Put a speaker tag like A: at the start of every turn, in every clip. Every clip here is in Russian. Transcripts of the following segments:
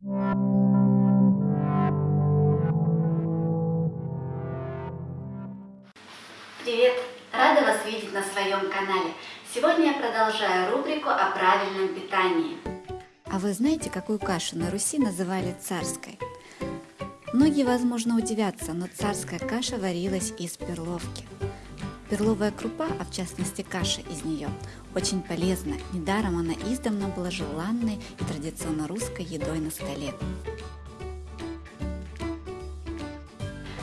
A: Привет! Рада вас видеть на своем канале. Сегодня я продолжаю рубрику о правильном питании.
B: А вы знаете, какую кашу на Руси называли царской? Многие, возможно, удивятся, но царская каша варилась из перловки. Перловая крупа, а в частности каша из нее, очень полезна. Недаром она издавна была желанной и традиционно русской едой на столе.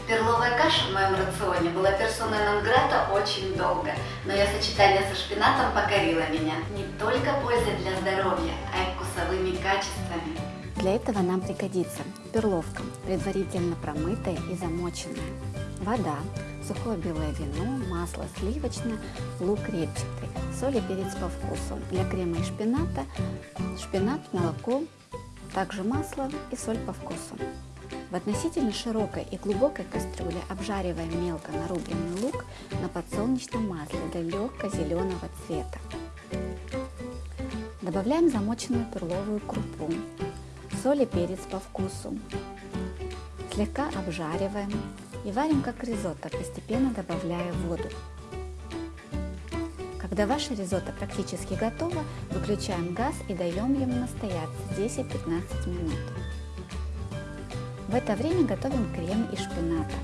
A: Перловая каша в моем рационе была персоной нон-грата очень долго, но ее сочетание со шпинатом покорило меня. Не только пользой для здоровья, а и вкусовыми качествами.
B: Для этого нам пригодится перловка, предварительно промытая и замоченная, вода, сухое белое вино, масло сливочное, лук репчатый, соль и перец по вкусу. Для крема и шпината шпинат, молоко, также масло и соль по вкусу. В относительно широкой и глубокой кастрюле обжариваем мелко нарубленный лук на подсолнечном масле до легко-зеленого цвета. Добавляем замоченную перловую крупу, соль и перец по вкусу. Слегка обжариваем и варим как ризотто, постепенно добавляя воду. Когда ваше ризотто практически готово, выключаем газ и даем ему настояться 10-15 минут. В это время готовим крем из шпината.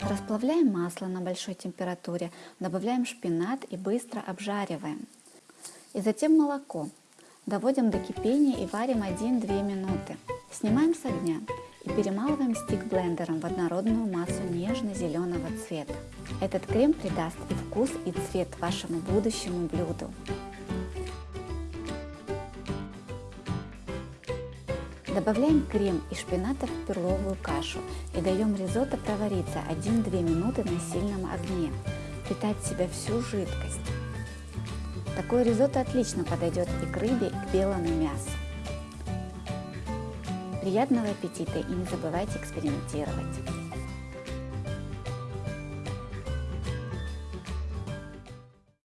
B: Расплавляем масло на большой температуре, добавляем шпинат и быстро обжариваем. И затем молоко. Доводим до кипения и варим 1-2 минуты. Снимаем с огня и перемалываем стик блендером в однородную массу нежно-зеленого цвета. Этот крем придаст и вкус, и цвет вашему будущему блюду. Добавляем крем и шпината в перловую кашу и даем ризотто провариться 1-2 минуты на сильном огне, питать в себя всю жидкость. Такое ризотто отлично подойдет и к рыбе, и к белому мясу. Приятного аппетита и не забывайте экспериментировать!